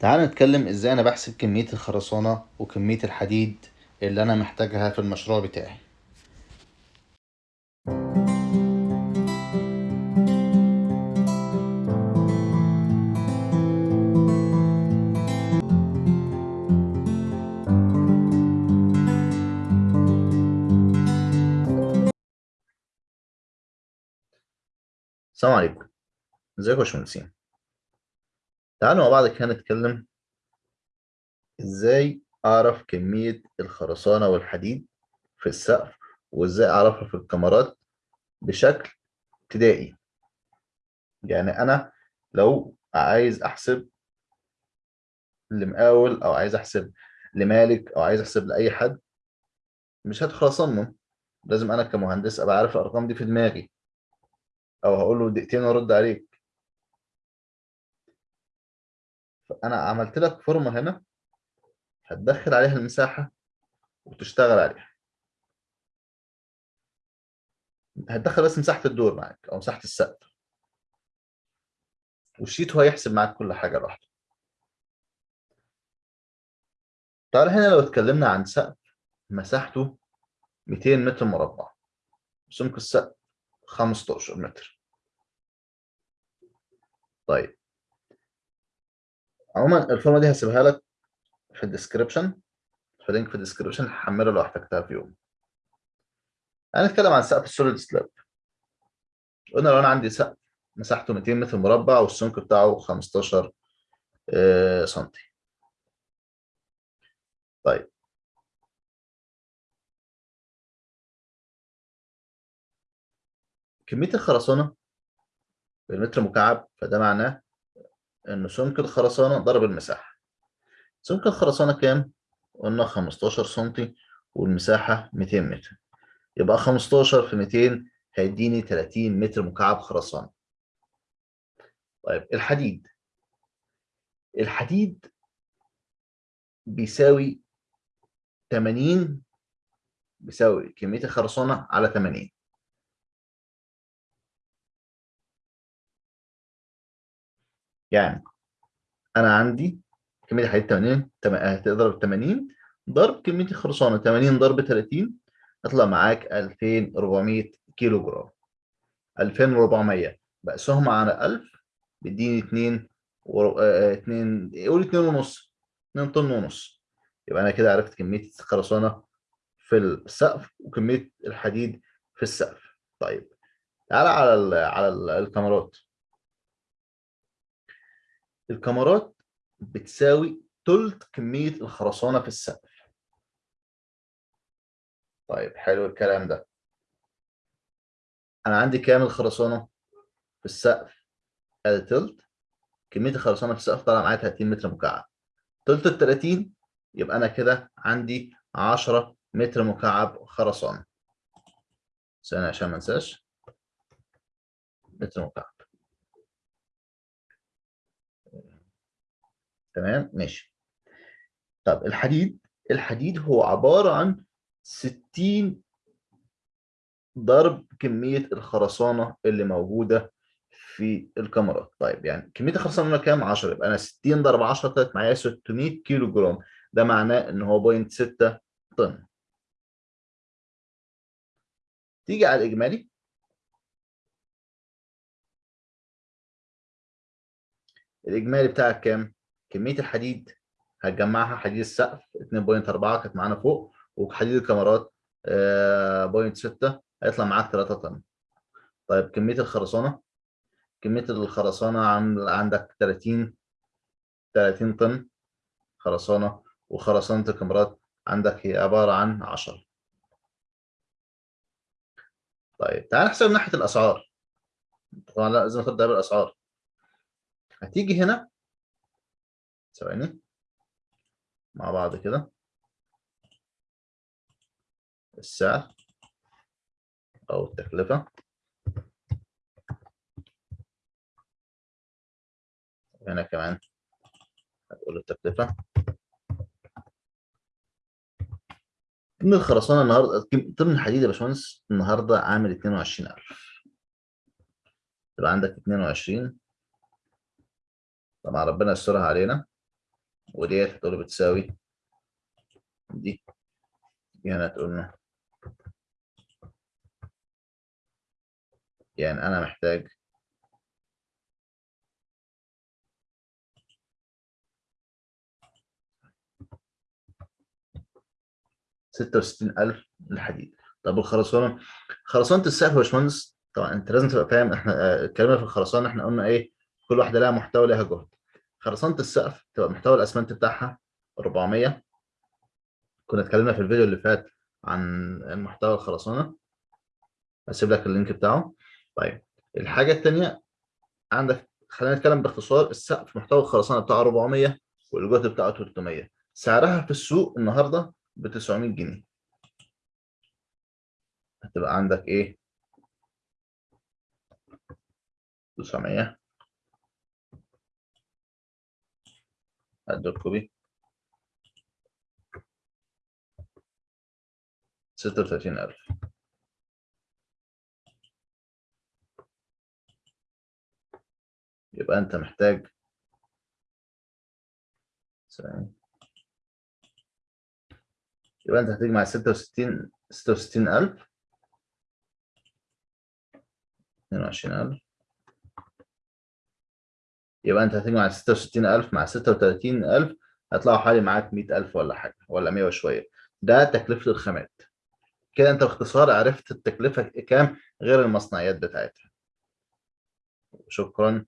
تعال نتكلم إزاي أنا بحسب كمية الخرسانة وكمية الحديد اللي أنا محتاجها في المشروع بتاعي. السلام عليكم. ازيكم يا باشمهندسين؟ تعالوا مع بعض كده نتكلم إزاي أعرف كمية الخرسانة والحديد في السقف وإزاي أعرفها في الكاميرات بشكل ابتدائي. يعني أنا لو عايز أحسب لمقاول أو عايز أحسب لمالك أو عايز أحسب لأي حد مش اصمم لازم أنا كمهندس أبقى عارف الأرقام دي في دماغي. أو هقول له دقيقتين وأرد عليك. فأنا عملت لك فورمة هنا هتدخل عليها المساحة وتشتغل عليها. هتدخل بس مساحة الدور معاك أو مساحة السقف. والشيت هو هيحسب معاك كل حاجة لوحده. تعال هنا لو اتكلمنا عن سقف مساحته 200 متر مربع. سمك السقف 15 متر. طيب. عموما الفورمة دي هسيبها لك في ال description في link في ال description هحملها لو احتجتها في يوم. هنتكلم عن سقف ال solid slab قلنا لو أنا عندي سقف مساحته 200 متر مربع والسمك بتاعه 15 سنتي. طيب. كمية الخرسانة بالمتر مكعب فده معناه إن سمك الخرسانة ضرب المساحة. سمك الخرسانة كام؟ قلنا 15 سنتي والمساحة 200 متر. يبقى 15 في 200 هيديني 30 متر مكعب خرسانة. طيب الحديد. الحديد بيساوي 80 بيساوي كمية الخرسانة على 80 يعني أنا عندي كمية الحديد 80 هتضرب 80 ضرب كمية الخرسانة 80 ضرب 30 يطلع معاك 2400 كيلو جرام 2400 بقسهم على 1000 بيديني 2 و 2 قول 2 ونص 2 طن ونص. يبقى أنا كده عرفت كمية الخرسانة في السقف وكمية الحديد في السقف. طيب تعالى على ال على ال الكاميرات. الكاميرات بتساوي ثلث كمية الخرسانة في السقف. طيب حلو الكلام ده. أنا عندي كام الخرسانة في السقف؟ آدي ثلث كمية الخرسانة في السقف طالعة معايا 30 متر مكعب. ثلث ال 30 يبقى أنا كده عندي 10 متر مكعب خرسانة. ثانية عشان ما انساش. متر مكعب. تمام؟ ماشي. طب الحديد الحديد هو عبارة عن 60 ضرب كمية الخرسانة اللي موجودة في الكاميرات. طيب يعني كمية الخرسانة كام؟ 10 يبقى أنا 60 ضرب 10 طلعت معايا 600 كيلو جرام ده معناه إن هو بوينت 6 طن. تيجي على الإجمالي. الإجمالي بتاعك كام؟ كمية الحديد هتجمعها حديد السقف 2.4 كانت معانا فوق وحديد الكاميرات بوينت 6 هيطلع معاك 3 طن. طيب كمية الخرسانة كمية الخرسانة عندك 30 30 طن خرسانة وخرسانة الكاميرات عندك هي عبارة عن 10 طيب تعال نحسب ناحية الأسعار. طبعا لازم ناخد ده بالأسعار هتيجي هنا ثواني. مع بعض كده. السعر أو التكلفة. هنا كمان هتقول التكلفة. طن الخرسانة النهاردة طن الحديد يا باشمهندس النهاردة عامل 22000 يبقى عندك 22 طبعا ربنا يسترها علينا. وديت هتقول بتساوي؟ دي دي هنا تقول له يعني أنا محتاج ستة وستين ألف الحديد طب الخرسانة خرسانة السقف يا باشمهندس طبعا أنت لازم تبقى فاهم إحنا آه، اتكلمنا في الخرسانة إحنا قلنا إيه كل واحدة لها محتوى ولها جهد. خرسانة السقف تبقى محتوى الأسمنت بتاعها 400 كنا اتكلمنا في الفيديو اللي فات عن محتوى الخرسانة. هسيب لك اللينك بتاعه. طيب الحاجة التانية عندك خلينا نتكلم باختصار السقف محتوى الخرسانة بتاعه 400 والجهد بتاعه 300 سعرها في السوق النهارده ب 900 جنيه. هتبقى عندك إيه؟ 900 هدي الكوبي 36000 يبقى أنت محتاج. يبقى أنت هتجمع 66 66000 22000 يبقى انت هتجمع 66000 مع 36000 هيطلعوا حوالي معاك 100000 ولا حاجة ولا 100 وشوية. ده تكلفة الخامات. كده انت باختصار عرفت التكلفة كام غير المصنعيات بتاعتها. شكرا.